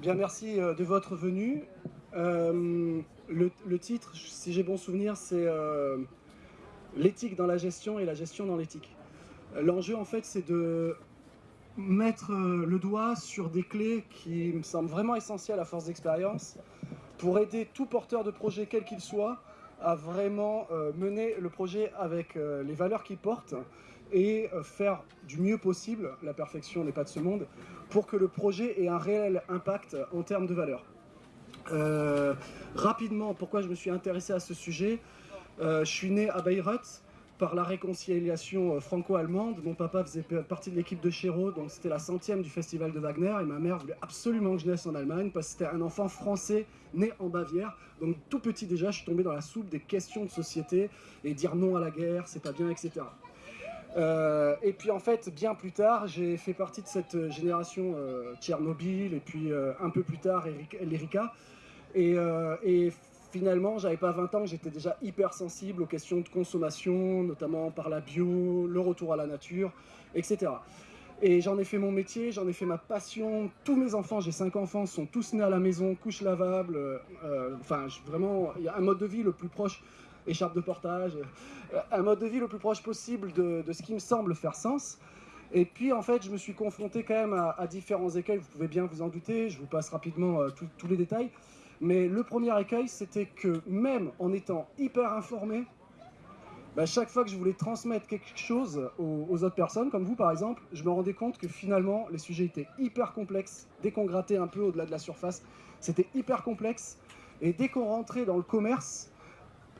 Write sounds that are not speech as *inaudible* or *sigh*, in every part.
Bien, merci euh, de votre venue. Euh, le, titre, si j'ai bon souvenir, c'est euh, l'éthique dans la gestion et la gestion dans l'éthique. L'enjeu, en fait, c'est de mettre le doigt sur des clés qui me semblent vraiment essentielles à force d'expérience pour aider tout porteur de projet, quel qu'il soit, à vraiment mener le projet avec les valeurs qu'il porte et faire du mieux possible, la perfection n'est pas de ce monde, pour que le projet ait un réel impact en termes de valeur. Euh, rapidement, pourquoi je me suis intéressé à ce sujet euh, Je suis né à Bayreuth par la réconciliation euh, franco-allemande. Mon papa faisait partie de l'équipe de Chéreau, donc c'était la centième du festival de Wagner, et ma mère voulait absolument que je naisse en Allemagne, parce que c'était un enfant français né en Bavière. Donc tout petit déjà, je suis tombé dans la soupe des questions de société, et dire non à la guerre, c'est pas bien, etc. Euh, et puis en fait, bien plus tard, j'ai fait partie de cette génération euh, Tchernobyl et puis euh, un peu plus tard l'Erika. Et, et, finalement, j'avais pas 20 ans, j'étais déjà hyper sensible aux questions de consommation, notamment par la bio, le retour à la nature, etc. Et j'en ai fait mon métier, j'en ai fait ma passion. Tous mes enfants, j'ai 5 enfants, sont tous nés à la maison, couches lavables. enfin, vraiment, il y a un mode de vie le plus proche écharpe de portage, euh, un mode de vie le plus proche possible de, ce qui me semble faire sens. Et puis en fait, je me suis confronté quand même à, différents écueils, vous pouvez bien vous en douter, je vous passe rapidement euh, tous les détails. Mais le premier écueil, c'était que même en étant hyper informé, bah, chaque fois que je voulais transmettre quelque chose aux, aux, autres personnes, comme vous par exemple, je me rendais compte que finalement, les sujets étaient hyper complexes. Dès qu'on grattait un peu au-delà de la surface, c'était hyper complexe. Et dès qu'on rentrait dans le commerce,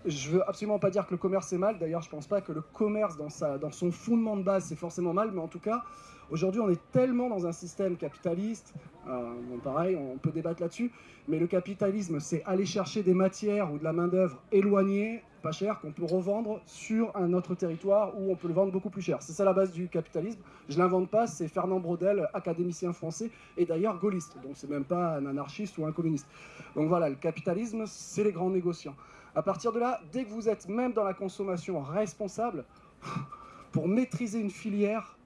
je veux absolument pas dire que le commerce est mal, d'ailleurs je pense pas que le commerce dans, son fondement de base c'est forcément mal, mais en tout cas, aujourd'hui on est tellement dans un système capitaliste, euh, pareil, on peut débattre là-dessus, mais le capitalisme c'est aller chercher des matières ou de la main d'œuvre éloignée, pas cher, qu'on peut revendre sur un autre territoire où on peut le vendre beaucoup plus cher. C'est ça la base du capitalisme, je l'invente pas, c'est Fernand Braudel, académicien français, et d'ailleurs gaulliste, donc c'est même pas un anarchiste ou un communiste. Donc voilà, le capitalisme c'est les grands négociants. À partir de là, dès que vous êtes même dans la consommation responsable, *laughs* pour maîtriser une filière,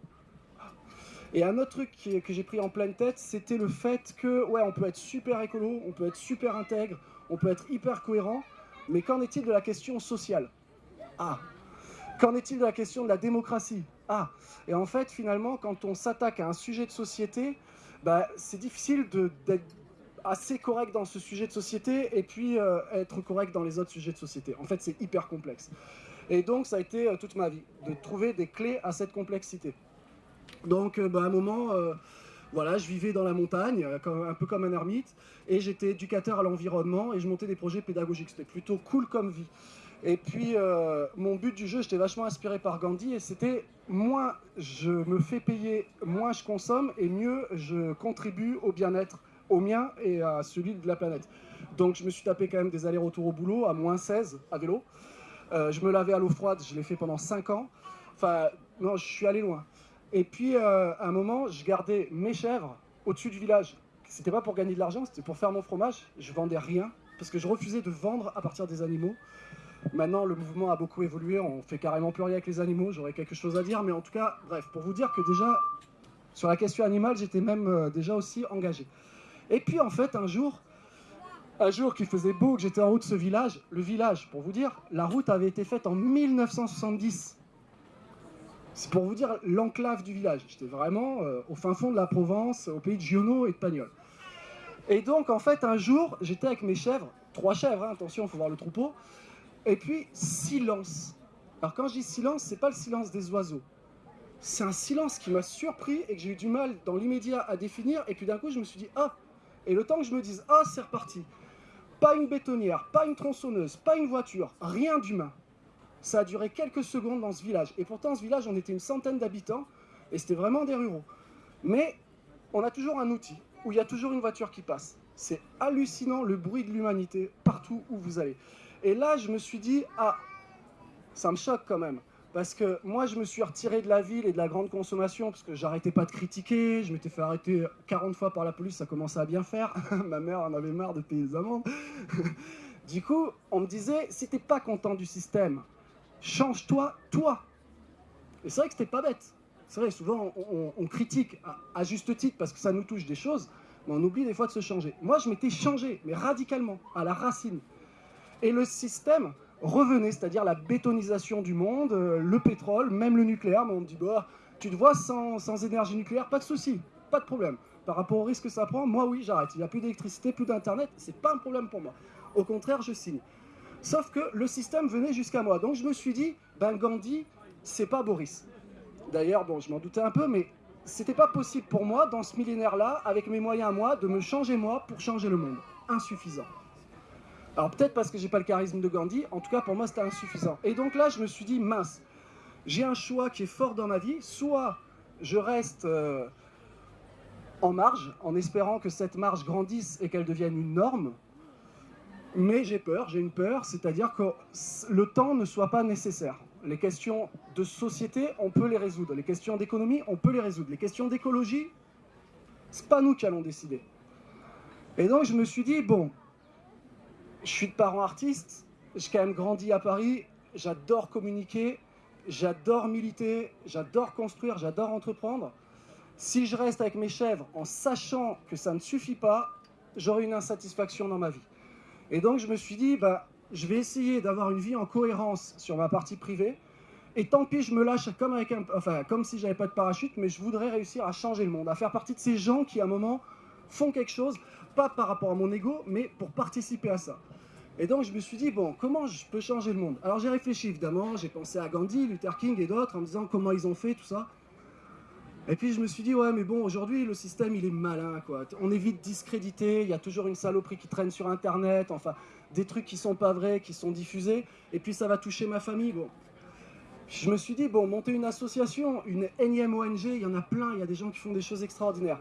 et un autre truc que j'ai pris en pleine tête, c'était le fait que, ouais, on peut être super écolo, on peut être super intègre, on peut être hyper cohérent, mais qu'en est-il de la question sociale? Ah! Qu'en est-il de la question de la démocratie? Ah! Et en fait, finalement, quand on s'attaque à un sujet de société, bah, c'est difficile d'être assez correct dans ce sujet de société et puis euh, être correct dans les autres sujets de société. En fait, c'est hyper complexe. Et donc, ça a été euh, toute ma vie, de trouver des clés à cette complexité. Donc, euh, bah, à un moment, voilà, je vivais dans la montagne, un peu comme un ermite, et j'étais éducateur à l'environnement et je montais des projets pédagogiques. C'était plutôt cool comme vie. Et puis, mon but du jeu, j'étais vachement inspiré par Gandhi, et c'était moins je me fais payer, moins je consomme, et mieux je contribue au bien-être au mien et à celui de la planète. Donc je me suis tapé quand même des allers-retours au boulot à moins 16 à vélo. Euh, je me lavais à l'eau froide, je l'ai fait pendant 5 ans. Enfin, non, je suis allé loin. Et puis, euh, à un moment, je gardais mes chèvres au-dessus du village. C'était pas pour gagner de l'argent, c'était pour faire mon fromage. Je vendais rien, parce que je refusais de vendre à partir des animaux. Maintenant, le mouvement a beaucoup évolué, on fait carrément plus rien avec les animaux, j'aurais quelque chose à dire, mais en tout cas, bref, pour vous dire que déjà, sur la question animale, j'étais même euh, déjà aussi engagé. Et puis en fait, un jour, un jour qu'il faisait beau, que j'étais en haut de ce village, le village, pour vous dire, la route avait été faite en 1970. C'est pour vous dire l'enclave du village. J'étais vraiment euh, au fin fond de la Provence, au pays de Giono et de Pagnol. Et donc, en fait, un jour, j'étais avec mes chèvres, trois chèvres, hein, attention, il faut voir le troupeau, et puis silence. Alors quand je dis silence, c'est pas le silence des oiseaux, c'est un silence qui m'a surpris et que j'ai eu du mal dans l'immédiat à définir. Et puis d'un coup, je me suis dit, ah Et le temps que je me dise, ah, c'est reparti. Pas une bétonnière, pas une tronçonneuse, pas une voiture, rien d'humain. Ça a duré quelques secondes dans ce village. Et pourtant, ce village, on était une centaine d'habitants et c'était vraiment des ruraux. Mais on a toujours un outil où il y a toujours une voiture qui passe. C'est hallucinant le bruit de l'humanité partout où vous allez. Et là, je me suis dit, ah, ça me choque quand même. Parce que moi, je me suis retiré de la ville et de la grande consommation parce que j'arrêtais pas de critiquer. Je m'étais fait arrêter 40 fois par la police, ça commençait à bien faire. *laughs* Ma mère en avait marre de payer les amendes. *laughs* du coup, on me disait, si t'es pas content du système, change-toi, toi. Et c'est vrai que c'était pas bête. C'est vrai, souvent, on, critique à, juste titre parce que ça nous touche des choses. mais on oublie des fois de se changer. Moi, je m'étais changé, mais radicalement, à la racine. Et le système revenait, c'est-à-dire la bétonisation du monde, euh, le pétrole, même le nucléaire. Mais on me dit, bah, tu te vois sans, sans énergie nucléaire, pas de souci, pas de problème. Par rapport au risque que ça prend, moi oui, j'arrête. Il n'y a plus d'électricité, plus d'internet, c'est pas un problème pour moi. Au contraire, je signe. Sauf que le système venait jusqu'à moi. Donc je me suis dit, ben Gandhi, c'est pas Boris. D'ailleurs, je m'en doutais un peu, mais c'était pas possible pour moi, dans ce millénaire-là, avec mes moyens à moi, de me changer moi pour changer le monde. Insuffisant. Alors peut-être parce que j'ai pas le charisme de Gandhi, en tout cas pour moi c'était insuffisant. Et donc là je me suis dit, mince, j'ai un choix qui est fort dans ma vie, soit je reste euh, en marge, en espérant que cette marge grandisse et qu'elle devienne une norme, mais j'ai peur, j'ai une peur, c'est-à-dire que le temps ne soit pas nécessaire. Les questions de société, on peut les résoudre. Les questions d'économie, on peut les résoudre. Les questions d'écologie, c'est pas nous qui allons décider. Et donc je me suis dit, bon, je suis de parents artistes, j'ai quand même grandi à Paris, j'adore communiquer, j'adore militer, j'adore construire, j'adore entreprendre. Si je reste avec mes chèvres en sachant que ça ne suffit pas, j'aurai une insatisfaction dans ma vie. Et donc je me suis dit, bah, je vais essayer d'avoir une vie en cohérence sur ma partie privée, et tant pis, je me lâche comme, avec un, enfin, comme si j'avais pas de parachute, mais je voudrais réussir à changer le monde, à faire partie de ces gens qui, à un moment, font quelque chose, pas par rapport à mon ego, mais pour participer à ça. Et donc je me suis dit, bon, comment je peux changer le monde? Alors j'ai réfléchi évidemment, j'ai pensé à Gandhi, Luther King et d'autres en me disant comment ils ont fait, tout ça. Et puis je me suis dit, ouais, mais bon, aujourd'hui, le système, il est malin, quoi. On est vite discrédité, il y a toujours une saloperie qui traîne sur Internet, enfin, des trucs qui sont pas vrais, qui sont diffusés, et puis ça va toucher ma famille, bon. Je me suis dit, bon, monter une association, une énième ONG, il y en a plein, il y a des gens qui font des choses extraordinaires.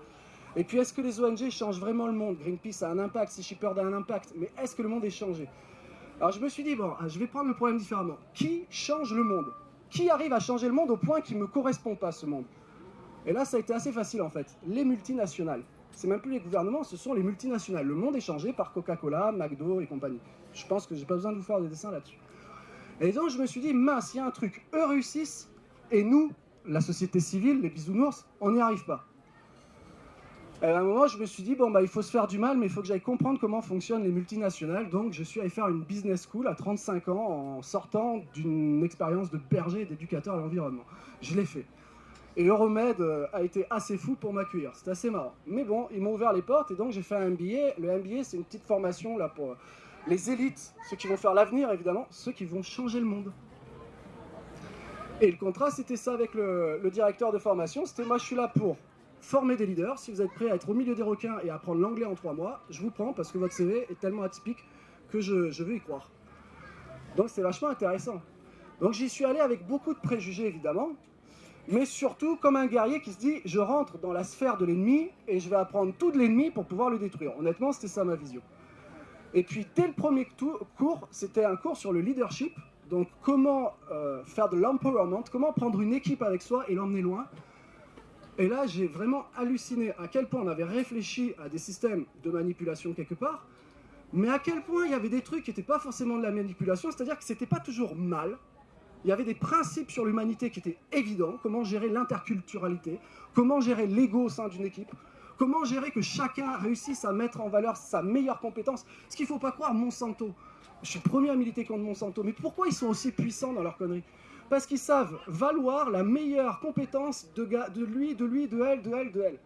Et puis, est-ce que les ONG changent vraiment le monde? Greenpeace a un impact, Sea a un impact, mais est-ce que le monde est changé? Alors, je me suis dit, bon, je vais prendre le problème différemment. Qui change le monde? Qui arrive à changer le monde au point qu'il ne me correspond pas, ce monde? Et là, ça a été assez facile, en fait. Les multinationales. C'est même plus les gouvernements, ce sont les multinationales. Le monde est changé par Coca-Cola, McDo et compagnie. Je pense que j'ai pas besoin de vous faire des dessins là-dessus. Et donc, je me suis dit, mince, il y a un truc. Eux réussissent, et nous, la société civile, les bisounours, on n'y arrive pas. Et à un moment, je me suis dit, bon, bah, il faut se faire du mal, mais il faut que j'aille comprendre comment fonctionnent les multinationales. Donc, je suis allé faire une business school à 35 ans en sortant d'une expérience de berger et d'éducateur à l'environnement. Je l'ai fait. Et Euromed euh, a été assez fou pour m'accueillir. C'était assez marrant. Mais bon, ils m'ont ouvert les portes et donc j'ai fait un MBA. Le MBA, c'est une petite formation là pour les élites, ceux qui vont faire l'avenir, évidemment, ceux qui vont changer le monde. Et le contrat, c'était ça avec le, le directeur de formation. C'était moi, je suis là pour former des leaders. Si vous êtes prêt à être au milieu des requins et à apprendre l'anglais en trois mois, je vous prends parce que votre CV est tellement atypique que je, je veux y croire. Donc c'est vachement intéressant. Donc j'y suis allé avec beaucoup de préjugés évidemment, mais surtout comme un guerrier qui se dit je rentre dans la sphère de l'ennemi et je vais apprendre tout de l'ennemi pour pouvoir le détruire. Honnêtement, c'était ça ma vision. Et puis dès le premier cours, c'était un cours sur le leadership, donc comment euh, faire de l'empowerment, comment prendre une équipe avec soi et l'emmener loin, et là, j'ai vraiment halluciné à quel point on avait réfléchi à des systèmes de manipulation quelque part, mais à quel point il y avait des trucs qui n'étaient pas forcément de la manipulation, c'est-à-dire que c'était pas toujours mal. Il y avait des principes sur l'humanité qui étaient évidents, comment gérer l'interculturalité, comment gérer l'ego au sein d'une équipe, comment gérer que chacun réussisse à mettre en valeur sa meilleure compétence. Ce qu'il ne faut pas croire, Monsanto, je suis le premier à militer contre Monsanto, mais pourquoi ils sont aussi puissants dans leur conneries parce qu'ils savent valoir la meilleure compétence de, lui, de lui, de elle, de elle, de elle.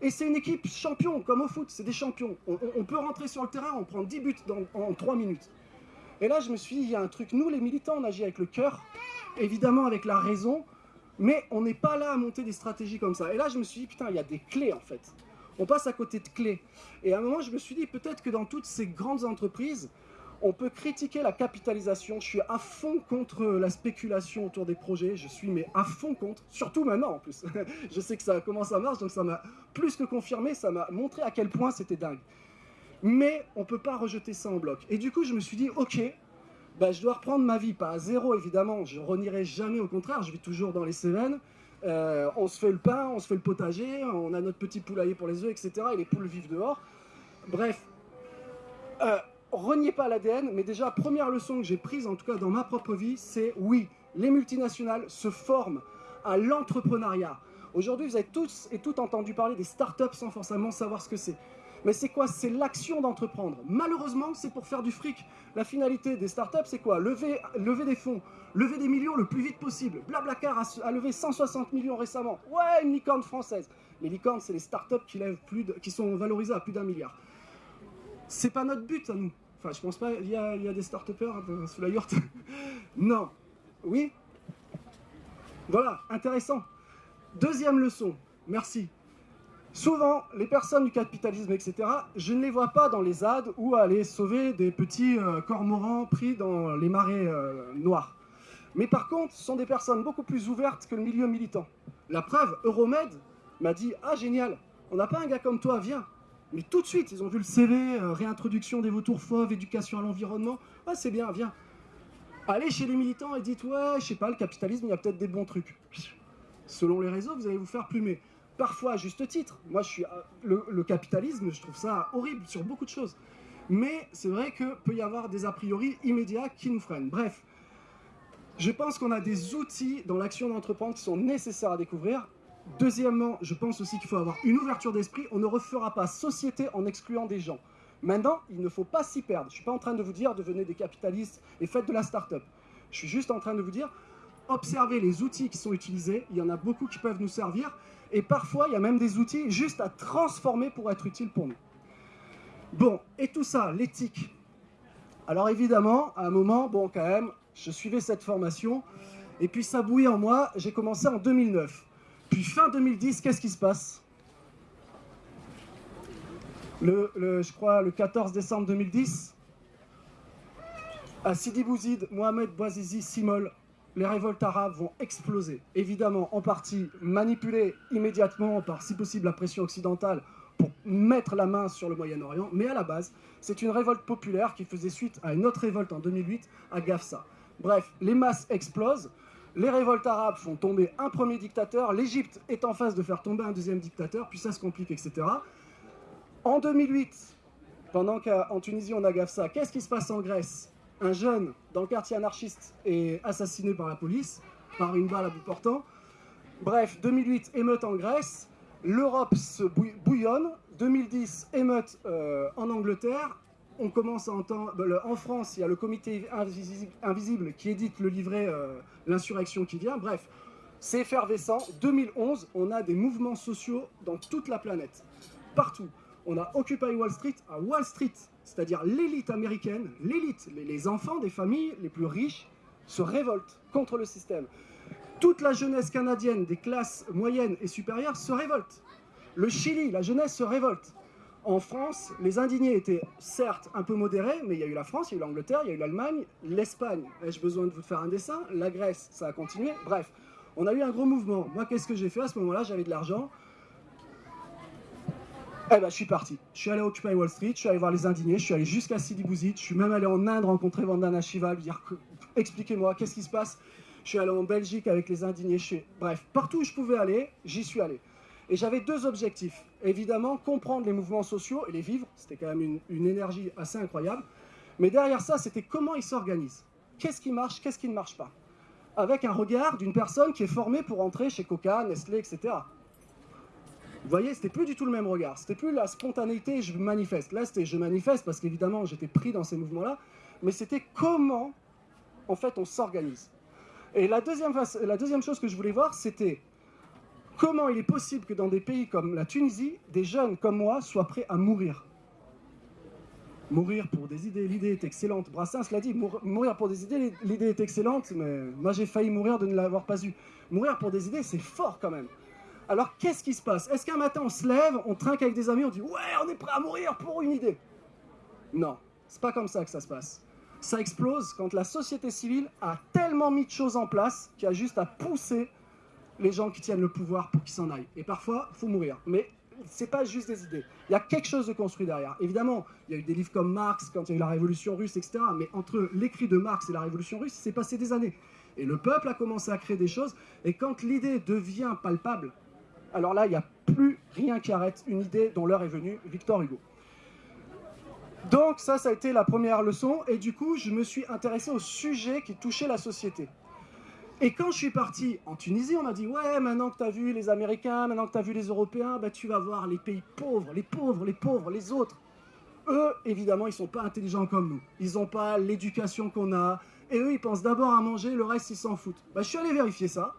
Et c'est une équipe champion, comme au foot, c'est des champions. On, peut rentrer sur le terrain, on prend 10 buts en 3 minutes. Et là, je me suis dit, il y a un truc, nous les militants, on agit avec le cœur, évidemment avec la raison, mais on n'est pas là à monter des stratégies comme ça. Et là, je me suis dit, putain, il y a des clés en fait. On passe à côté de clés. Et à un moment, je me suis dit, peut-être que dans toutes ces grandes entreprises, on peut critiquer la capitalisation, je suis à fond contre la spéculation autour des projets, je suis mais à fond contre, surtout maintenant en plus. *laughs* je sais que ça commence à marcher, donc ça m'a plus que confirmé, ça m'a montré à quel point c'était dingue. Mais on ne peut pas rejeter ça en bloc. Et du coup, je me suis dit, ok, bah, je dois reprendre ma vie, pas à zéro évidemment, je renierai jamais, au contraire, je vis toujours dans les Cévennes, euh, on se fait le pain, on se fait le potager, on a notre petit poulailler pour les œufs, etc. Et les poules vivent dehors. Bref, euh, reniez pas l'ADN, mais déjà, première leçon que j'ai prise, en tout cas dans ma propre vie, c'est oui, les multinationales se forment à l'entrepreneuriat. Aujourd'hui, vous avez tous et toutes entendu parler des startups sans forcément savoir ce que c'est. Mais c'est quoi? C'est l'action d'entreprendre. Malheureusement, c'est pour faire du fric. La finalité des startups, c'est quoi? Lever, lever des fonds, lever des millions le plus vite possible. Blablacar a, a levé 160 millions récemment. Ouais, une licorne française. Les licornes, c'est les startups qui, lèvent plus qui sont valorisées à plus d'un milliard. C'est pas notre but à nous. Enfin, je pense pas, il y a, des start-upers sous la yourte. *laughs* non. Oui Voilà, intéressant. Deuxième leçon, merci. Souvent, les personnes du capitalisme, etc., je ne les vois pas dans les ZAD ou aller sauver des petits euh, cormorans pris dans les marais euh, noirs. Mais par contre, ce sont des personnes beaucoup plus ouvertes que le milieu militant. La preuve, Euromed m'a dit « Ah, génial, on n'a pas un gars comme toi, viens !» Mais tout de suite, ils ont vu le CV, euh, réintroduction des vautours fauves, éducation à l'environnement. Ah, c'est bien, viens. Allez chez les militants et dites « Ouais, je sais pas, le capitalisme, il y a peut-être des bons trucs. » Selon les réseaux, vous allez vous faire plumer parfois à juste titre. Moi, je suis euh, le, capitalisme, je trouve ça horrible sur beaucoup de choses. Mais c'est vrai que peut y avoir des a priori immédiats qui nous freinent. Bref, je pense qu'on a des outils dans l'action d'entreprendre qui sont nécessaires à découvrir. Deuxièmement, je pense aussi qu'il faut avoir une ouverture d'esprit. On ne refera pas société en excluant des gens. Maintenant, il ne faut pas s'y perdre. Je ne suis pas en train de vous dire devenez des capitalistes et faites de la start-up. Je suis juste en train de vous dire observez les outils qui sont utilisés. Il y en a beaucoup qui peuvent nous servir. Et parfois, il y a même des outils juste à transformer pour être utiles pour nous. Bon, et tout ça, l'éthique. Alors évidemment, à un moment, bon quand même, je suivais cette formation, et puis ça bouillait en moi, j'ai commencé en 2009. Puis fin 2010, qu'est-ce qui se passe? Le, Je crois le 14 décembre 2010, à Sidi Bouzid, Mohamed Bouazizi Simol, les révoltes arabes vont exploser. Évidemment, en partie manipulées immédiatement par, si possible, la pression occidentale pour mettre la main sur le Moyen-Orient, mais à la base, c'est une révolte populaire qui faisait suite à une autre révolte en 2008 à Gafsa. Bref, les masses explosent, les révoltes arabes font tomber un premier dictateur, l'Égypte est en phase de faire tomber un deuxième dictateur, puis ça se complique, etc. En 2008, pendant qu'en Tunisie on a Gafsa, qu'est-ce qui se passe en Grèce? Un jeune dans le quartier anarchiste est assassiné par la police, par une balle à bout portant. Bref, 2008, émeute en Grèce, l'Europe se bouillonne, 2010, émeute euh, en Angleterre, on commence à entendre... Ben, en France, il y a le comité invisible, qui édite le livret euh, L'insurrection qui vient, bref, c'est effervescent. 2011, on a des mouvements sociaux dans toute la planète, partout. On a Occupy Wall Street à Wall Street, c'est-à-dire l'élite américaine, l'élite, les enfants des familles les plus riches se révoltent contre le système. Toute la jeunesse canadienne des classes moyennes et supérieures se révolte. Le Chili, la jeunesse se révolte. En France, les indignés étaient certes un peu modérés, mais il y a eu la France, il y a eu l'Angleterre, il y a eu l'Allemagne, l'Espagne. Ai-je besoin de vous faire un dessin? La Grèce, ça a continué. Bref, on a eu un gros mouvement. Moi, qu'est-ce que j'ai fait à ce moment-là? J'avais de l'argent. Eh ben, je suis parti. Je suis allé Occupy Wall Street, je suis allé voir les indignés, je suis allé jusqu'à Sidi Bouzid, je suis même allé en Inde rencontrer Vandana Shiva, lui dire expliquez-moi, qu'est-ce qui se passe? Je suis allé en Belgique avec les indignés, je bref, partout où je pouvais aller, j'y suis allé. Et j'avais deux objectifs. Évidemment, comprendre les mouvements sociaux et les vivre, c'était quand même une, énergie assez incroyable. Mais derrière ça, c'était comment ils s'organisent. Qu'est-ce qui marche, qu'est-ce qui ne marche pas Avec un regard d'une personne qui est formée pour entrer chez Coca, Nestlé, etc. Vous voyez, c'était plus du tout le même regard. C'était plus la spontanéité, je manifeste. Là, c'était je manifeste parce qu'évidemment, j'étais pris dans ces mouvements-là. Mais c'était comment, en fait, on s'organise. Et la deuxième chose que je voulais voir, c'était comment il est possible que dans des pays comme la Tunisie, des jeunes comme moi soient prêts à mourir? Mourir pour des idées, l'idée est excellente. Brassens l'a dit, mourir pour des idées, l'idée est excellente, mais moi j'ai failli mourir de ne l'avoir pas eu. Mourir pour des idées, c'est fort quand même. Alors qu'est-ce qui se passe? Est-ce qu'un matin on se lève, on trinque avec des amis, on dit « Ouais, on est prêt à mourir pour une idée » Non, c'est pas comme ça que ça se passe. Ça explose quand la société civile a tellement mis de choses en place qu'il y a juste à pousser les gens qui tiennent le pouvoir pour qu'ils s'en aillent. Et parfois, il faut mourir. Mais c'est pas juste des idées. Il y a quelque chose de construit derrière. Évidemment, il y a eu des livres comme Marx, quand il y a eu la Révolution russe, etc. Mais entre l'écrit de Marx et la Révolution russe, il s'est passé des années. Et le peuple a commencé à créer des choses. Et quand l'idée devient palpable, alors là, il n'y a plus rien qui arrête une idée dont l'heure est venue, Victor Hugo. Donc ça, ça a été la première leçon, et du coup, je me suis intéressé au sujet qui touchait la société. Et quand je suis parti en Tunisie, on m'a dit « Ouais, maintenant que tu as vu les Américains, maintenant que tu as vu les Européens, bah, tu vas voir les pays pauvres, les pauvres, les pauvres, les autres. » Eux, évidemment, ils sont pas intelligents comme nous. Ils n'ont pas l'éducation qu'on a. Et eux, ils pensent d'abord à manger, le reste, ils s'en foutent. Bah, je suis allé vérifier ça.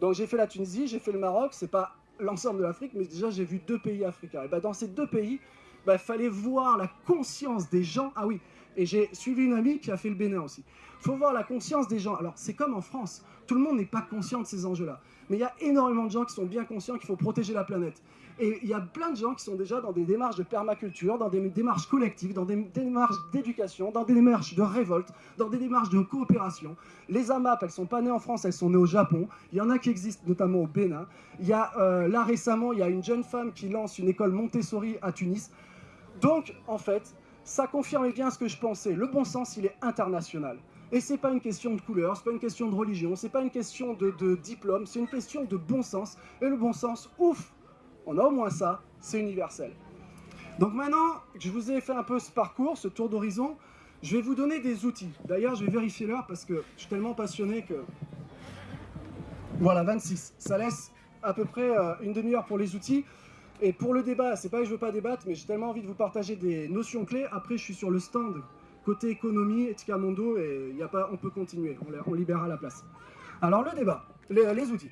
Donc j'ai fait la Tunisie, j'ai fait le Maroc. C'est pas l'ensemble de l'Afrique, mais déjà j'ai vu deux pays africains. Et bah, dans ces deux pays, il bah, fallait voir la conscience des gens. Ah oui, et j'ai suivi une amie qui a fait le Bénin aussi. Il faut voir la conscience des gens. Alors, c'est comme en France. Tout le monde n'est pas conscient de ces enjeux-là. Mais il y a énormément de gens qui sont bien conscients qu'il faut protéger la planète. Et il y a plein de gens qui sont déjà dans des démarches de permaculture, dans des démarches collectives, dans des démarches d'éducation, dans des démarches de révolte, dans des démarches de coopération. Les AMAP, elles sont pas nées en France, elles sont nées au Japon. Il y en a qui existent notamment au Bénin. Il y a, euh, là récemment, il y a une jeune femme qui lance une école Montessori à Tunis. Donc, en fait, ça confirme bien ce que je pensais. Le bon sens, il est international. Et c'est pas une question de couleur, c'est pas une question de religion, c'est pas une question de, diplôme, c'est une question de bon sens. Et le bon sens, ouf, on a au moins ça, c'est universel. Donc maintenant je vous ai fait un peu ce parcours, ce tour d'horizon, je vais vous donner des outils. D'ailleurs, je vais vérifier l'heure parce que je suis tellement passionné que... Voilà, 26. Ça laisse à peu près euh, une demi-heure pour les outils. Et pour le débat, c'est pas que je veux pas débattre, mais j'ai tellement envie de vous partager des notions clés. Après, je suis sur le stand côté économie, Etika Mondo, et y a pas, on peut continuer, on, libérera la place. Alors le débat, les outils.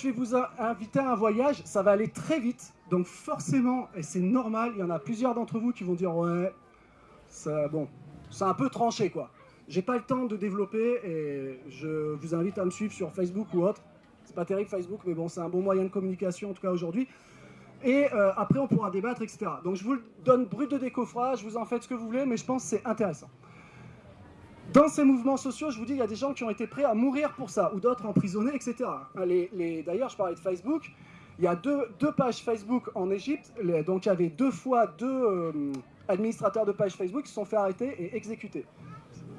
Je vais vous inviter à un voyage, ça va aller très vite, donc forcément, et c'est normal, il y en a plusieurs d'entre vous qui vont dire « ouais, ça, bon, c'est un peu tranché quoi ». J'ai pas le temps de développer et je vous invite à me suivre sur Facebook ou autre. C'est pas terrible Facebook, mais bon, c'est un bon moyen de communication en tout cas aujourd'hui. Et euh, après, on pourra débattre, etc. Donc je vous donne brut de décoffrage, vous en faites ce que vous voulez, mais je pense que c'est intéressant. Dans ces mouvements sociaux, je vous dis, il y a des gens qui ont été prêts à mourir pour ça, ou d'autres emprisonnés, etc. D'ailleurs, je parlais de Facebook, il y a deux, pages Facebook en Égypte, donc il y avait deux fois deux euh, administrateurs de pages Facebook qui se sont fait arrêter et exécuter.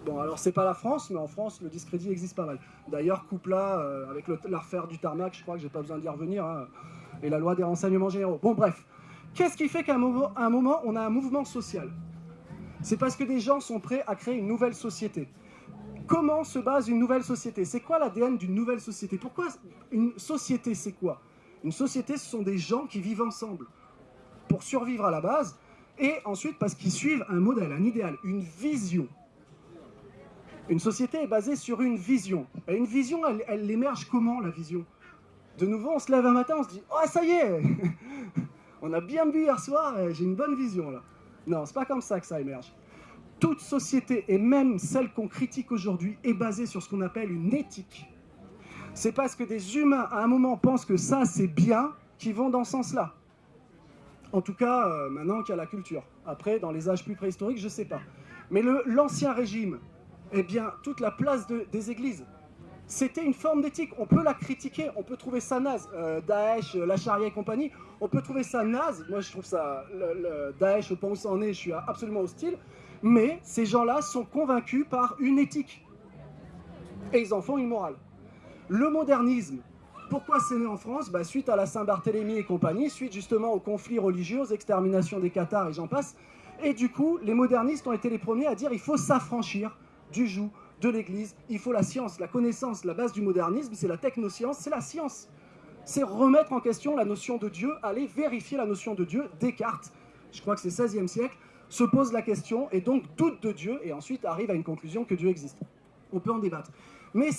Bon, alors c'est pas la France, mais en France, le discrédit existe pas mal. D'ailleurs, Coupla, euh, avec l'affaire du tarmac, je crois que j'ai pas besoin d'y revenir, hein, et la loi des renseignements généraux. Bon, bref. Qu'est-ce qui fait qu'à un moment, on a un mouvement social? C'est parce que des gens sont prêts à créer une nouvelle société. Comment se base une nouvelle société? C'est quoi l'ADN d'une nouvelle société? Pourquoi une société, c'est quoi? Une société, ce sont des gens qui vivent ensemble pour survivre à la base, et ensuite parce qu'ils suivent un modèle, un idéal, une vision. Une société est basée sur une vision. Et une vision, elle, elle émerge comment, la vision? De nouveau, on se lève un matin, on se dit « Oh, ça y est *laughs* On a bien bu hier soir, j'ai une bonne vision, là ». Non, c'est pas comme ça que ça émerge. Toute société, et même celle qu'on critique aujourd'hui, est basée sur ce qu'on appelle une éthique. C'est parce que des humains, à un moment, pensent que ça, c'est bien, qu'ils vont dans ce sens-là. En tout cas, euh, maintenant qu'il y a la culture. Après, dans les âges plus préhistoriques, je ne sais pas. Mais l'ancien régime, eh bien, toute la place des églises, c'était une forme d'éthique. On peut la critiquer, on peut trouver ça naze. Euh, Daesh, la charia et compagnie, on peut trouver ça naze. Moi, je trouve ça, le, Daesh, au point où ça en est, je suis absolument hostile. Mais ces gens-là sont convaincus par une éthique. Et ils en font une morale. Le modernisme, pourquoi c'est né en France? Bah, Suite à la Saint-Barthélemy et compagnie, suite justement aux conflits religieux, aux exterminations des Cathares et j'en passe. Et du coup, les modernistes ont été les premiers à dire il faut s'affranchir du joug de l'Église, il faut la science, la connaissance, la base du modernisme, c'est la technoscience, c'est la science. C'est remettre en question la notion de Dieu, aller vérifier la notion de Dieu. Descartes, je crois que c'est 16e siècle, se pose la question et donc doute de Dieu et ensuite arrive à une conclusion que Dieu existe. On peut en débattre. Mais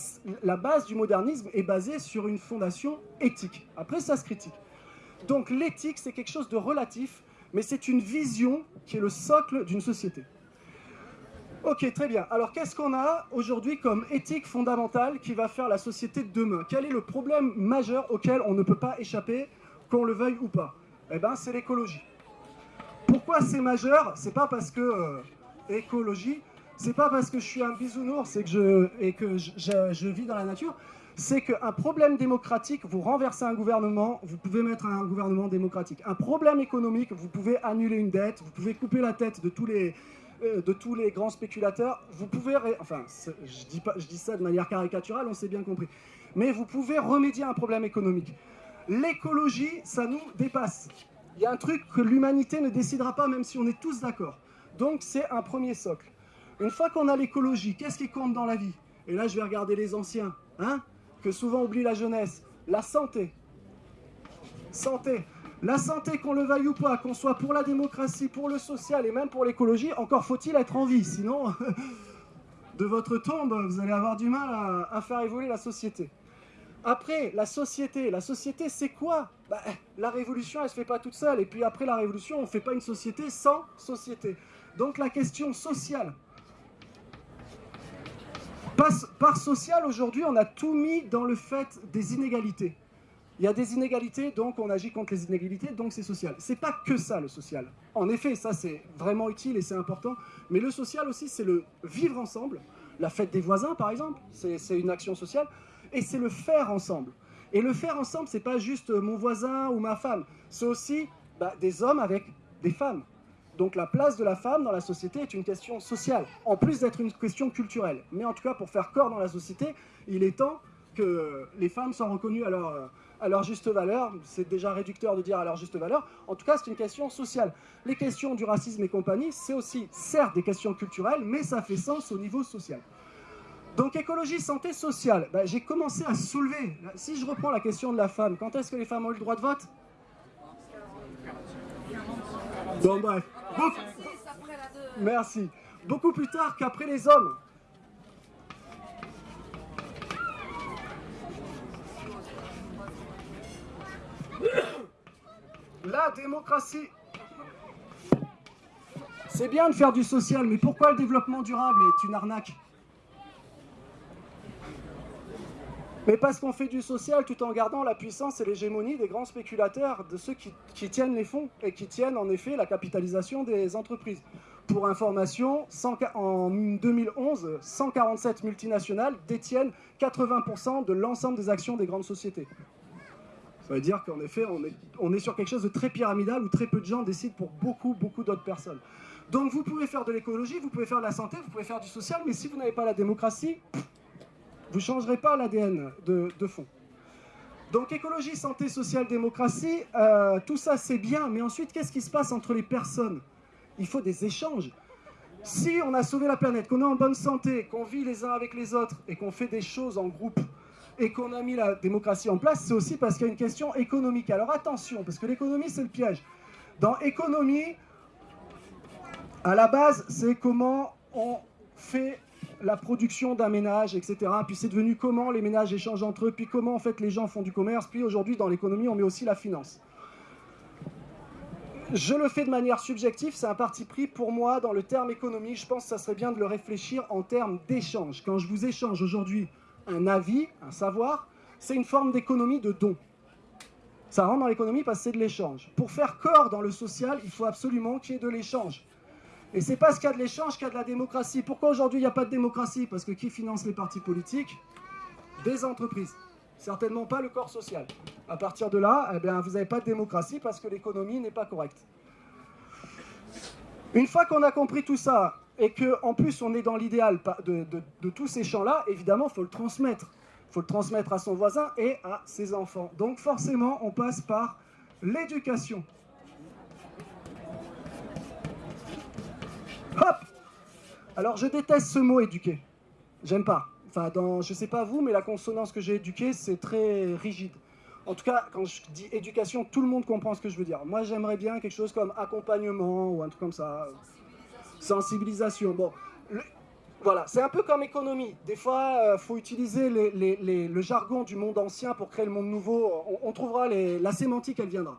la base du modernisme est basée sur une fondation éthique. Après, ça se critique. Donc l'éthique, c'est quelque chose de relatif, mais c'est une vision qui est le socle d'une société. Ok, très bien. Alors qu'est-ce qu'on a aujourd'hui comme éthique fondamentale qui va faire la société de demain? Quel est le problème majeur auquel on ne peut pas échapper, qu'on le veuille ou pas? Eh bien, c'est l'écologie. Pourquoi c'est majeur? C'est pas parce que... Euh, écologie, c'est pas parce que je suis un bisounours et que je, et que je, vis dans la nature, c'est qu'un problème démocratique, vous renversez un gouvernement, vous pouvez mettre un gouvernement démocratique. Un problème économique, vous pouvez annuler une dette, vous pouvez couper la tête de tous les, de tous les grands spéculateurs. Vous pouvez, enfin, je dis, pas, je dis ça de manière caricaturale, on s'est bien compris. Mais vous pouvez remédier à un problème économique. L'écologie, ça nous dépasse. Il y a un truc que l'humanité ne décidera pas, même si on est tous d'accord. Donc c'est un premier socle. Une fois qu'on a l'écologie, qu'est-ce qui compte dans la vie? Et là, je vais regarder les anciens, hein, que souvent oublie la jeunesse. La santé. Santé. La santé, qu'on le veuille ou pas, qu'on soit pour la démocratie, pour le social et même pour l'écologie, encore faut-il être en vie. Sinon, *laughs* de votre tombe, vous allez avoir du mal à, faire évoluer la société. Après, la société. La société, c'est quoi? Bah, La révolution, elle ne se fait pas toute seule. Et puis après la révolution, on ne fait pas une société sans société. Donc la question sociale. Par, par social, aujourd'hui, on a tout mis dans le fait des inégalités. Il y a des inégalités, donc on agit contre les inégalités, donc c'est social. C'est pas que ça, le social. En effet, ça c'est vraiment utile et c'est important. Mais le social aussi, c'est le vivre ensemble. La fête des voisins, par exemple, c'est une action sociale et c'est le faire ensemble. Et le faire ensemble, c'est pas juste mon voisin ou ma femme, c'est aussi bah, des hommes avec des femmes. Donc la place de la femme dans la société est une question sociale, en plus d'être une question culturelle. Mais en tout cas, pour faire corps dans la société, il est temps que les femmes soient reconnues à leur, à leur juste valeur. C'est déjà réducteur de dire à leur juste valeur. En tout cas, c'est une question sociale. Les questions du racisme et compagnie, c'est aussi, certes, des questions culturelles, mais ça fait sens au niveau social. Donc écologie, santé, sociale. Ben, j'ai commencé à soulever, si je reprends la question de la femme, quand est-ce que les femmes ont eu le droit de vote? Bon bref, merci. Beaucoup plus tard qu'après les hommes. La démocratie. C'est bien de faire du social, mais pourquoi le développement durable est une arnaque? Mais parce qu'on fait du social tout en gardant la puissance et l'hégémonie des grands spéculateurs, de ceux qui, tiennent les fonds et qui tiennent en effet la capitalisation des entreprises. Pour information, en 2011, 147 multinationales détiennent 80% de l'ensemble des actions des grandes sociétés. Ça veut dire qu'en effet, on est, sur quelque chose de très pyramidal où très peu de gens décident pour beaucoup, beaucoup d'autres personnes. Donc vous pouvez faire de l'écologie, vous pouvez faire de la santé, vous pouvez faire du social, mais si vous n'avez pas la démocratie, vous ne changerez pas l'ADN de, fond. Donc écologie, santé, sociale, démocratie, euh, tout ça c'est bien, mais ensuite qu'est-ce qui se passe entre les personnes? Il faut des échanges. Si on a sauvé la planète, qu'on est en bonne santé, qu'on vit les uns avec les autres et qu'on fait des choses en groupe et qu'on a mis la démocratie en place, c'est aussi parce qu'il y a une question économique. Alors attention, parce que l'économie c'est le piège. Dans économie, à la base, c'est comment on fait la production d'un ménage, etc. Puis c'est devenu comment les ménages échangent entre eux, puis comment en fait les gens font du commerce, puis aujourd'hui dans l'économie on met aussi la finance. Je le fais de manière subjective, c'est un parti pris pour moi dans le terme économie, je pense que ça serait bien de le réfléchir en termes d'échange. Quand je vous échange aujourd'hui un avis, un savoir, c'est une forme d'économie de don. Ça rentre dans l'économie parce que c'est de l'échange. Pour faire corps dans le social, il faut absolument qu'il y ait de l'échange. Et c'est parce qu'il y a de l'échange qu'il y a de la démocratie. Pourquoi aujourd'hui il n'y a pas de démocratie? Parce que qui finance les partis politiques? Des entreprises. Certainement pas le corps social. À partir de là, eh bien, vous n'avez pas de démocratie parce que l'économie n'est pas correcte. Une fois qu'on a compris tout ça, et qu'en plus on est dans l'idéal de, tous ces champs-là, évidemment, il faut le transmettre. Il faut le transmettre à son voisin et à ses enfants. Donc forcément, on passe par l'éducation. Hop Alors je déteste ce mot éduquer. J'aime pas. Enfin, dans, je sais pas vous, mais la consonance que j'ai éduquée, c'est très rigide. En tout cas, quand je dis éducation, tout le monde comprend ce que je veux dire. Moi, j'aimerais bien quelque chose comme accompagnement ou un truc comme ça. Sensibilisation. Bon, voilà, c'est un peu comme économie. Des fois, il euh, faut utiliser le jargon du monde ancien pour créer le monde nouveau. On, on trouvera la sémantique, elle viendra.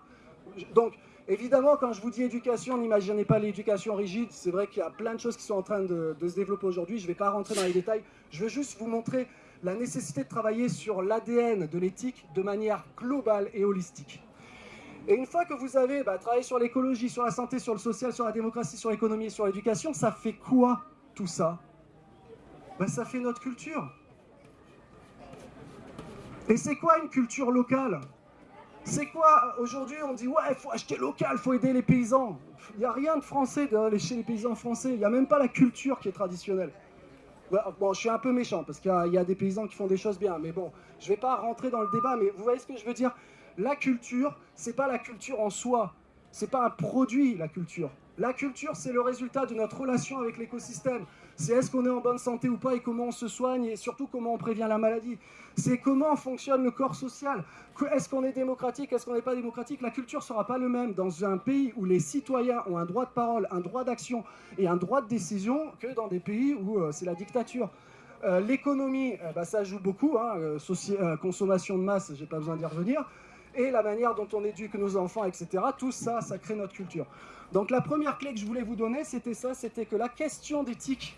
Donc, Évidemment, quand je vous dis éducation, n'imaginez pas l'éducation rigide. C'est vrai qu'il y a plein de choses qui sont en train de, se développer aujourd'hui. Je ne vais pas rentrer dans les détails. Je veux juste vous montrer la nécessité de travailler sur l'ADN de l'éthique de manière globale et holistique. Et une fois que vous avez bah, travaillé sur l'écologie, sur la santé, sur le social, sur la démocratie, sur l'économie et sur l'éducation, ça fait quoi tout ça? Bah, Ça fait notre culture. Et c'est quoi une culture locale? C'est quoi Aujourd'hui, on dit, ouais, il faut acheter local, il faut aider les paysans. Il n'y a rien de français chez les paysans français. Il n'y a même pas la culture qui est traditionnelle. Bon, je suis un peu méchant, parce qu'il y, a des paysans qui font des choses bien. Mais bon, je ne vais pas rentrer dans le débat, mais vous voyez ce que je veux dire? La culture, c'est pas la culture en soi. C'est pas un produit, la culture. La culture, c'est le résultat de notre relation avec l'écosystème c'est est-ce qu'on est en bonne santé ou pas et comment on se soigne et surtout comment on prévient la maladie. C'est comment fonctionne le corps social. Est-ce qu'on est démocratique, est-ce qu'on n'est pas démocratique La culture ne sera pas le même dans un pays où les citoyens ont un droit de parole, un droit d'action et un droit de décision que dans des pays où euh, c'est la dictature. Euh, l'économie, euh, bah, ça joue beaucoup, hein, consommation de masse, j'ai pas besoin d'y revenir, et la manière dont on éduque nos enfants, etc. Tout ça, ça crée notre culture. Donc la première clé que je voulais vous donner, c'était ça, c'était que la question d'éthique,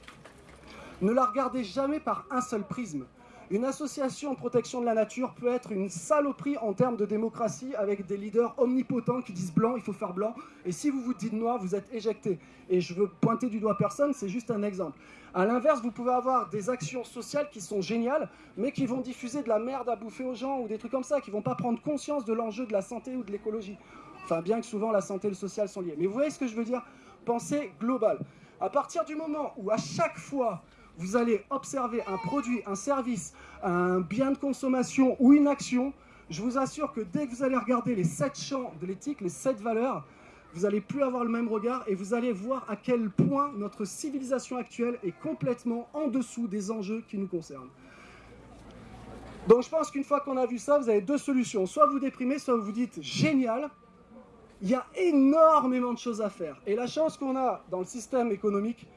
ne la regardez jamais par un seul prisme. Une association de protection de la nature peut être une saloperie en termes de démocratie avec des leaders omnipotents qui disent blanc, il faut faire blanc, et si vous vous dites noir, vous êtes éjecté. Et je veux pointer du doigt personne, c'est juste un exemple. A l'inverse, vous pouvez avoir des actions sociales qui sont géniales, mais qui vont diffuser de la merde à bouffer aux gens ou des trucs comme ça, qui vont pas prendre conscience de l'enjeu de la santé ou de l'écologie. Enfin, bien que souvent la santé et le social sont liés. Mais vous voyez ce que je veux dire? Pensez global. À partir du moment où à chaque fois vous allez observer un produit, un service, un bien de consommation ou une action, je vous assure que dès que vous allez regarder les sept champs de l'éthique, les sept valeurs, vous n'allez plus avoir le même regard et vous allez voir à quel point notre civilisation actuelle est complètement en dessous des enjeux qui nous concernent. Donc je pense qu'une fois qu'on a vu ça, vous avez deux solutions. Soit vous déprimez, soit vous vous dites « génial », il y a énormément de choses à faire. Et la chance qu'on a dans le système économique,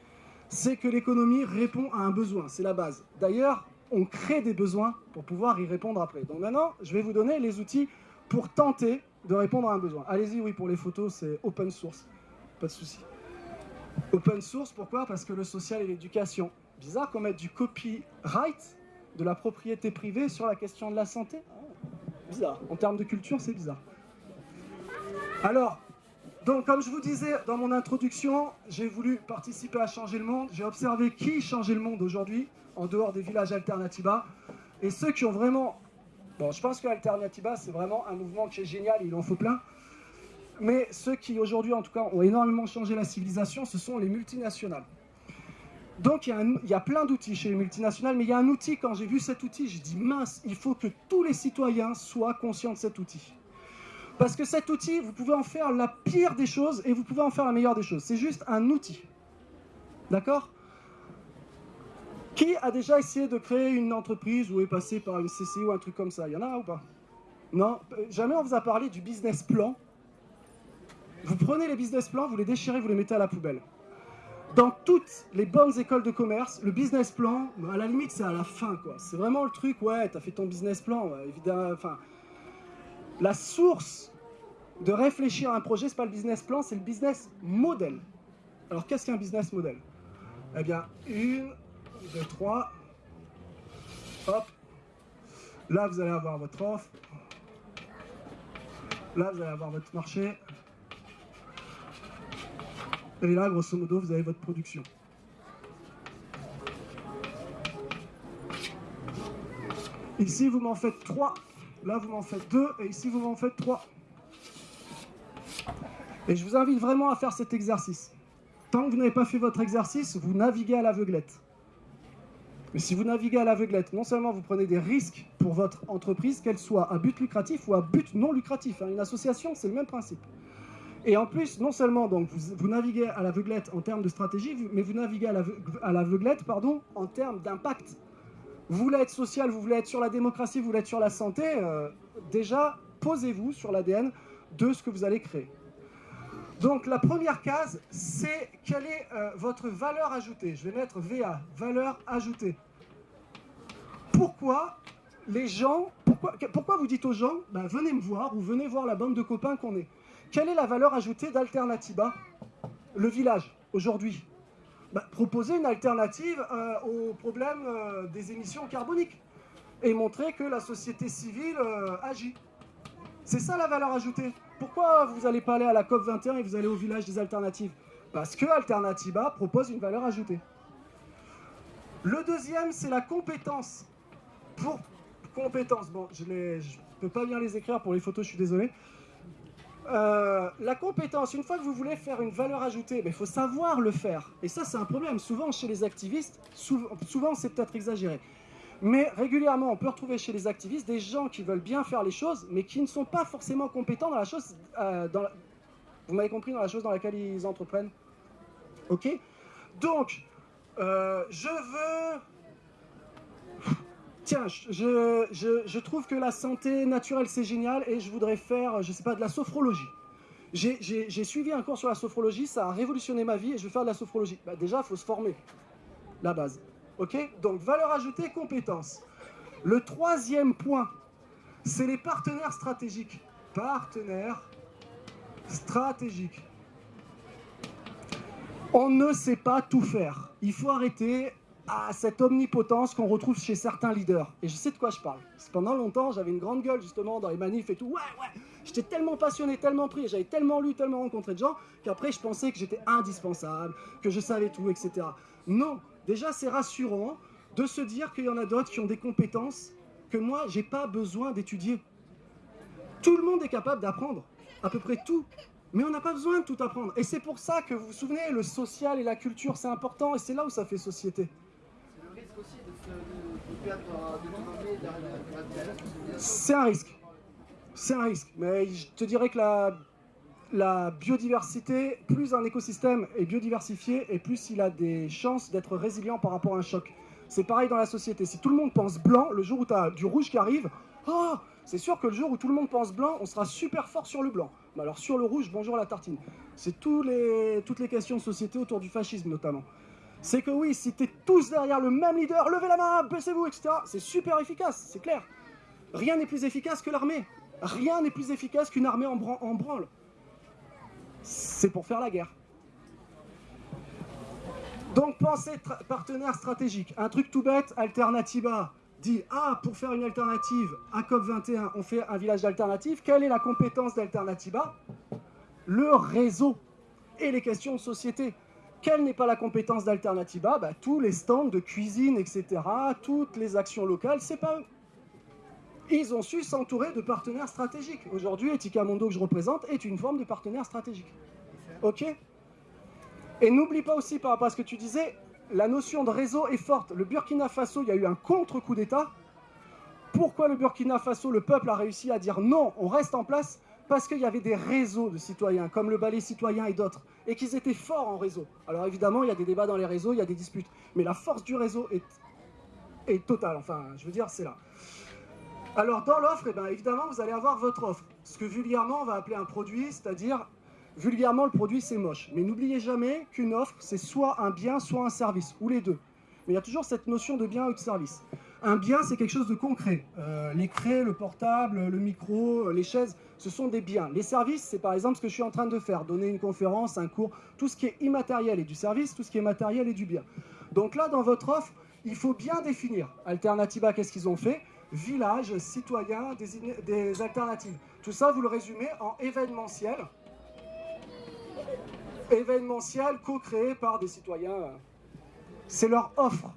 c'est que l'économie répond à un besoin, c'est la base. D'ailleurs, on crée des besoins pour pouvoir y répondre après. Donc maintenant, je vais vous donner les outils pour tenter de répondre à un besoin. Allez-y, oui, pour les photos, c'est open source, pas de souci. Open source, pourquoi? Parce que le social et l'éducation. Bizarre qu'on mette du copyright, de la propriété privée sur la question de la santé. Bizarre. En termes de culture, c'est bizarre. Alors, donc comme je vous disais dans mon introduction, j'ai voulu participer à changer le monde. J'ai observé qui changeait le monde aujourd'hui, en dehors des villages Alternativa. Et ceux qui ont vraiment... Bon, je pense que Alternativa, c'est vraiment un mouvement qui est génial, il en faut plein. Mais ceux qui aujourd'hui, en tout cas, ont énormément changé la civilisation, ce sont les multinationales. Donc il y, a il y a plein d'outils chez les multinationales, mais il y a un outil, quand j'ai vu cet outil, j'ai dit mince, il faut que tous les citoyens soient conscients de cet outil. Parce que cet outil, vous pouvez en faire la pire des choses et vous pouvez en faire la meilleure des choses. C'est juste un outil. D'accord? Qui a déjà essayé de créer une entreprise ou est passé par une CCI ou un truc comme ça? Il y en a ou pas? Non? Jamais on vous a parlé du business plan. Vous prenez les business plans, vous les déchirez, vous les mettez à la poubelle. Dans toutes les bonnes écoles de commerce, le business plan, à la limite, c'est à la fin, quoi. C'est vraiment le truc, ouais, t'as fait ton business plan, évidemment, enfin... La source de réfléchir à un projet, ce n'est pas le business plan, c'est le business model. Alors qu'est-ce qu'un business model? Eh bien, une, deux, trois, hop, là vous allez avoir votre offre, là vous allez avoir votre marché, et là, grosso modo, vous avez votre production. Ici, vous m'en faites trois, là vous m'en faites deux, et ici vous m'en faites trois. Et je vous invite vraiment à faire cet exercice. Tant que vous n'avez pas fait votre exercice, vous naviguez à l'aveuglette. Mais si vous naviguez à l'aveuglette, non seulement vous prenez des risques pour votre entreprise, qu'elle soit à but lucratif ou à but non lucratif. Hein. Une association, c'est le même principe. Et en plus, non seulement donc, vous, naviguez à l'aveuglette en termes de stratégie, mais vous naviguez à l'aveuglette en termes d'impact. Vous voulez être social, vous voulez être sur la démocratie, vous voulez être sur la santé, euh, déjà, posez-vous sur l'ADN de ce que vous allez créer. Donc la première case, c'est quelle est euh, votre valeur ajoutée. Je vais mettre VA, valeur ajoutée. Pourquoi les gens, pourquoi, vous dites aux gens, ben, venez me voir ou venez voir la bande de copains qu'on est? Quelle est la valeur ajoutée d'Alternativa, le village, aujourd'hui? Ben, Proposer une alternative euh, au problème euh, des émissions carboniques et montrer que la société civile agit. C'est ça la valeur ajoutée. Pourquoi vous n'allez pas aller à la COP 21 et vous allez au village des alternatives? Parce que Alternativa propose une valeur ajoutée. Le deuxième, c'est la compétence. Pour compétences. Bon, je ne peux pas bien les écrire pour les photos, je suis désolé. Euh, la compétence, une fois que vous voulez faire une valeur ajoutée, il faut savoir le faire. Et ça, c'est un problème. Souvent, chez les activistes, souvent, c'est peut-être exagéré. Mais régulièrement, on peut retrouver chez les activistes des gens qui veulent bien faire les choses, mais qui ne sont pas forcément compétents dans la chose, euh, vous m'avez compris, dans la chose dans laquelle ils entreprennent. Ok? Donc, euh, je veux... Tiens, je, je, trouve que la santé naturelle, c'est génial, et je voudrais faire, je sais pas, de la sophrologie. J'ai suivi un cours sur la sophrologie, ça a révolutionné ma vie, et je veux faire de la sophrologie. Bah, déjà, il faut se former, la base. Ok? Donc, valeur ajoutée, compétences. Le troisième point, c'est les partenaires stratégiques. Partenaires stratégiques. On ne sait pas tout faire. Il faut arrêter à cette omnipotence qu'on retrouve chez certains leaders. Et je sais de quoi je parle. Pendant longtemps, j'avais une grande gueule justement dans les manifs et tout. Ouais, ouais, j'étais tellement passionné, tellement pris, j'avais tellement lu, tellement rencontré de gens, qu'après je pensais que j'étais indispensable, que je savais tout, etc. Non, déjà c'est rassurant de se dire qu'il y en a d'autres qui ont des compétences que moi, j'ai pas besoin d'étudier. Tout le monde est capable d'apprendre, à peu près tout. Mais on n'a pas besoin de tout apprendre. Et c'est pour ça que, vous vous souvenez, le social et la culture, c'est important, et c'est là où ça fait société. C'est un risque. C'est un risque. Mais je te dirais que la, biodiversité, plus un écosystème est biodiversifié, et plus il a des chances d'être résilient par rapport à un choc. C'est pareil dans la société. Si tout le monde pense blanc, le jour où tu as du rouge qui arrive, oh, c'est sûr que le jour où tout le monde pense blanc, on sera super fort sur le blanc. Mais alors sur le rouge, bonjour la tartine. C'est les, toutes les questions de société autour du fascisme notamment. C'est que oui, si t'es tous derrière le même leader, levez la main, baissez-vous, etc. C'est super efficace, c'est clair. Rien n'est plus efficace que l'armée. Rien n'est plus efficace qu'une armée en, branle. C'est pour faire la guerre. Donc pensez partenaire stratégique. Un truc tout bête, Alternativa dit « Ah, pour faire une alternative à COP21, on fait un village d'alternative. Quelle est la compétence d'Alternativa Le réseau et les questions de société. Quelle n'est pas la compétence d'Alternativa bah, Tous les stands de cuisine, etc., toutes les actions locales, c'est pas eux. Ils ont su s'entourer de partenaires stratégiques. Aujourd'hui, Etika Mondo que je représente est une forme de partenaire stratégique. Ok? Et n'oublie pas aussi, par rapport à ce que tu disais, la notion de réseau est forte. Le Burkina Faso, il y a eu un contre-coup d'État. Pourquoi le Burkina Faso, le peuple a réussi à dire non, on reste en place? Parce qu'il y avait des réseaux de citoyens, comme le ballet citoyen et d'autres, et qu'ils étaient forts en réseau. Alors évidemment, il y a des débats dans les réseaux, il y a des disputes, mais la force du réseau est, totale. Enfin, je veux dire, c'est là. Alors dans l'offre, eh ben, évidemment, vous allez avoir votre offre. Ce que vulgairement, on va appeler un produit, c'est-à-dire vulgairement, le produit, c'est moche. Mais n'oubliez jamais qu'une offre, c'est soit un bien, soit un service, ou les deux. Mais il y a toujours cette notion de bien ou de service. Un bien, c'est quelque chose de concret. Euh, les le portable, le micro, euh, les chaises, ce sont des biens. Les services, c'est par exemple ce que je suis en train de faire, donner une conférence, un cours, tout ce qui est immatériel est du service, tout ce qui est matériel est du bien. Donc là, dans votre offre, il faut bien définir. Alternativa, qu'est-ce qu'ils ont fait? Village, citoyen, des, des alternatives. Tout ça, vous le résumez en événementiel événementiel co-créé par des citoyens. C'est leur offre.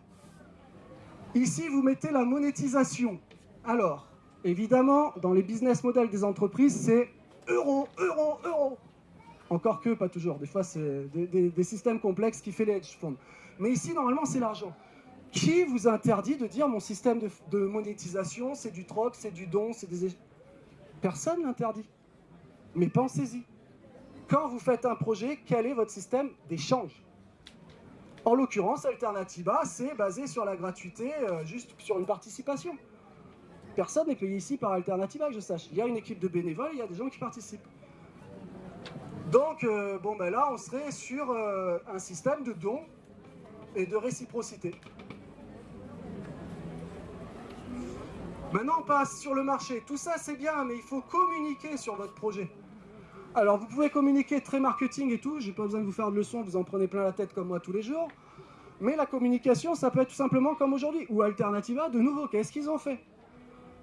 Ici, vous mettez la monétisation. Alors, évidemment, dans les business models des entreprises, c'est euro, euro, euro. Encore que, pas toujours. Des fois, c'est des, systèmes complexes qui fait les hedge funds. Mais ici, normalement, c'est l'argent. Qui vous interdit de dire mon système de, monétisation, c'est du troc, c'est du don, c'est des... Personne n'interdit. Mais pensez-y quand vous faites un projet, quel est votre système d'échange? En l'occurrence, Alternativa, c'est basé sur la gratuité, euh, juste sur une participation. Personne n'est payé ici par Alternativa, que je sache. Il y a une équipe de bénévoles, il y a des gens qui participent. Donc, euh, bon, ben là, on serait sur euh, un système de dons et de réciprocité. Maintenant, on passe sur le marché. Tout ça, c'est bien, mais il faut communiquer sur votre projet. Alors, vous pouvez communiquer très marketing et tout, j'ai pas besoin de vous faire de leçons, vous en prenez plein la tête comme moi tous les jours. Mais la communication, ça peut être tout simplement comme aujourd'hui. Ou Alternativa, de nouveau, qu'est-ce qu'ils ont fait?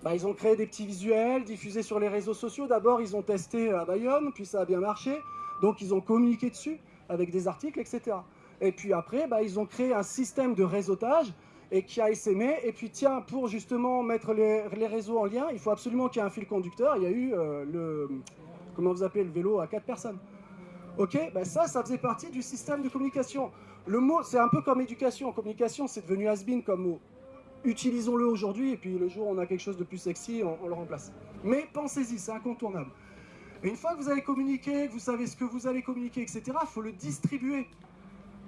Bah, Ils ont créé des petits visuels, diffusés sur les réseaux sociaux. D'abord, ils ont testé à Bayonne, puis ça a bien marché. Donc, ils ont communiqué dessus, avec des articles, etc. Et puis après, bah, ils ont créé un système de réseautage et qui a essaimé. Et puis tiens, pour justement mettre les, réseaux en lien, il faut absolument qu'il y ait un fil conducteur. Il y a eu euh, le, comment vous appelez, le vélo à quatre personnes. Ok, ben ça, ça faisait partie du système de communication. Le mot, c'est un peu comme éducation. Communication, c'est devenu has-been comme mot. Utilisons-le aujourd'hui, et puis le jour où on a quelque chose de plus sexy, on, le remplace. Mais pensez-y, c'est incontournable. Une fois que vous avez communiqué, que vous savez ce que vous allez communiquer, etc., il faut le distribuer.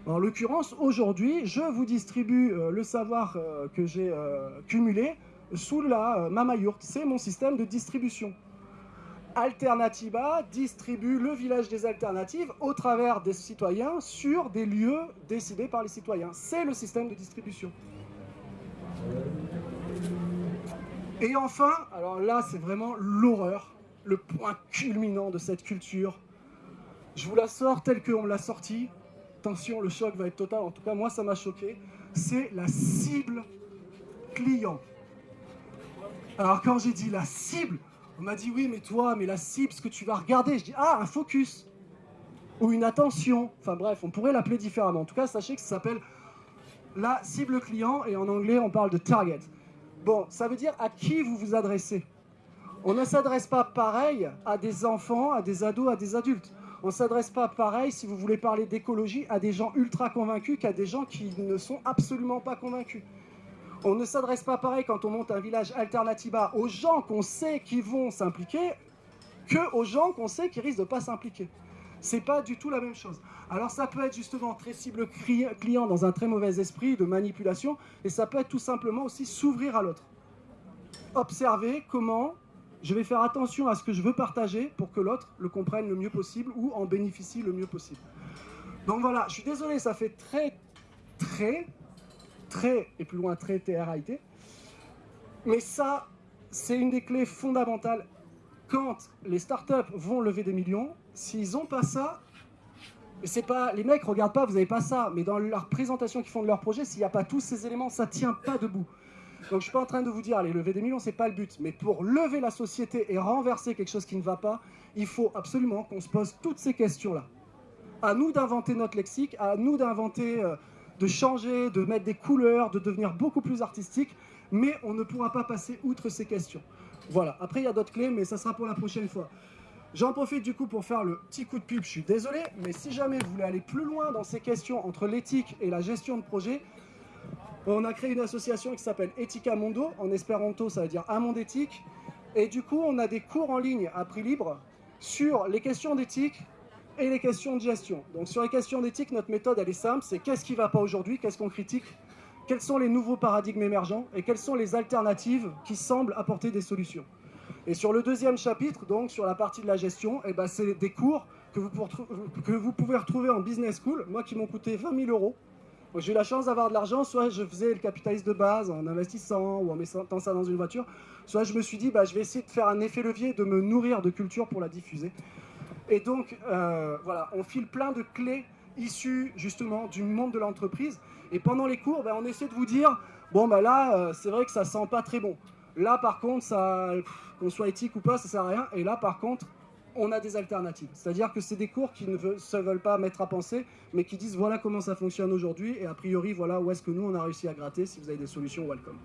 En l'occurrence, aujourd'hui, je vous distribue euh, le savoir euh, que j'ai euh, cumulé sous la Mama C'est mon système de distribution. Alternativa distribue le village des alternatives au travers des citoyens sur des lieux décidés par les citoyens. C'est le système de distribution. Et enfin, alors là c'est vraiment l'horreur, le point culminant de cette culture. Je vous la sors telle qu'on me l'a sortie. Attention, le choc va être total, en tout cas moi ça m'a choqué. C'est la cible client. Alors quand j'ai dit la cible, on m'a dit oui mais toi, mais la cible, ce que tu vas regarder, je dis ah un focus ou une attention. Enfin bref, on pourrait l'appeler différemment. En tout cas, sachez que ça s'appelle la cible client et en anglais on parle de target. Bon, ça veut dire à qui vous vous adressez. On ne s'adresse pas pareil à des enfants, à des ados, à des adultes. On ne s'adresse pas pareil, si vous voulez parler d'écologie, à des gens ultra convaincus qu'à des gens qui ne sont absolument pas convaincus. On ne s'adresse pas pareil quand on monte un village alternativa aux gens qu'on sait qui vont s'impliquer que aux gens qu'on sait qui risquent de ne pas s'impliquer. C'est pas du tout la même chose. Alors ça peut être justement très cible client dans un très mauvais esprit de manipulation, et ça peut être tout simplement aussi s'ouvrir à l'autre. Observer comment je vais faire attention à ce que je veux partager pour que l'autre le comprenne le mieux possible ou en bénéficie le mieux possible. Donc voilà, je suis désolé, ça fait très, très, très, et plus loin très TRIT, mais ça, c'est une des clés fondamentales quand les startups vont lever des millions, s'ils n'ont pas ça, c'est pas les mecs regardent pas, vous n'avez pas ça, mais dans leur présentation qu'ils font de leur projet, s'il n'y a pas tous ces éléments, ça tient pas debout. Donc je suis pas en train de vous dire, allez, lever des millions, c'est pas le but. Mais pour lever la société et renverser quelque chose qui ne va pas, il faut absolument qu'on se pose toutes ces questions-là. À nous d'inventer notre lexique, à nous d'inventer, euh, de changer, de mettre des couleurs, de devenir beaucoup plus artistique, mais on ne pourra pas passer outre ces questions. Voilà, après il y a d'autres clés, mais ça sera pour la prochaine fois. J'en profite du coup pour faire le petit coup de pub, je suis désolé, mais si jamais vous voulez aller plus loin dans ces questions entre l'éthique et la gestion de projet, on a créé une association qui s'appelle Ethica Mondo, en espéranto ça veut dire un monde éthique, et du coup on a des cours en ligne à prix libre sur les questions d'éthique et les questions de gestion. Donc sur les questions d'éthique, notre méthode elle est simple, c'est qu'est-ce qui ne va pas aujourd'hui, qu'est-ce qu'on critique, quels sont les nouveaux paradigmes émergents? Et quelles sont les alternatives qui semblent apporter des solutions? Et sur le deuxième chapitre, donc sur la partie de la gestion, eh ben, c'est des cours que vous, pouvez retrouver en business school, moi qui m'ont coûté 20 000 euros, j'ai eu la chance d'avoir de l'argent, soit je faisais le capitaliste de base en investissant ou en mettant ça dans une voiture, soit je me suis dit, bah, je vais essayer de faire un effet levier, de me nourrir de culture pour la diffuser. Et donc, euh, voilà, on file plein de clés issues justement du monde de l'entreprise. Et pendant les cours, bah, on essaie de vous dire, bon, bah là, euh, c'est vrai que ça sent pas très bon. Là, par contre, qu'on soit éthique ou pas, ça sert à rien. Et là, par contre, on a des alternatives. C'est-à-dire que c'est des cours qui ne se veulent pas mettre à penser, mais qui disent voilà comment ça fonctionne aujourd'hui, et a priori, voilà où est-ce que nous, on a réussi à gratter. Si vous avez des solutions, welcome.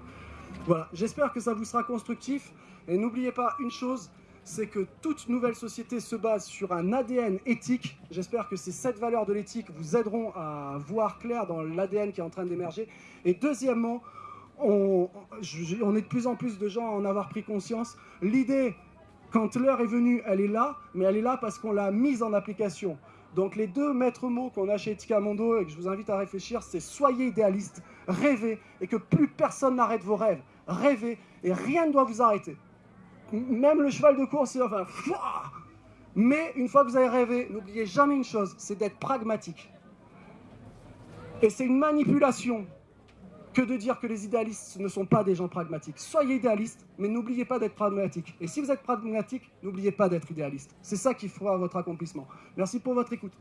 Voilà, j'espère que ça vous sera constructif. Et n'oubliez pas une chose, c'est que toute nouvelle société se base sur un ADN éthique. J'espère que ces sept valeurs de l'éthique vous aideront à voir clair dans l'ADN qui est en train d'émerger. Et deuxièmement, on, est de plus en plus de gens à en avoir pris conscience. L'idée quand l'heure est venue, elle est là, mais elle est là parce qu'on l'a mise en application. Donc les deux maîtres mots qu'on a chez Etika Mondo et que je vous invite à réfléchir, c'est soyez idéaliste, rêvez et que plus personne n'arrête vos rêves. Rêvez et rien ne doit vous arrêter. Même le cheval de course, faire... Mais une fois que vous avez rêvé, n'oubliez jamais une chose, c'est d'être pragmatique. Et c'est une manipulation que de dire que les idéalistes ne sont pas des gens pragmatiques. Soyez idéalistes, mais n'oubliez pas d'être pragmatique. Et si vous êtes pragmatique, n'oubliez pas d'être idéaliste. C'est ça qui fera votre accomplissement. Merci pour votre écoute.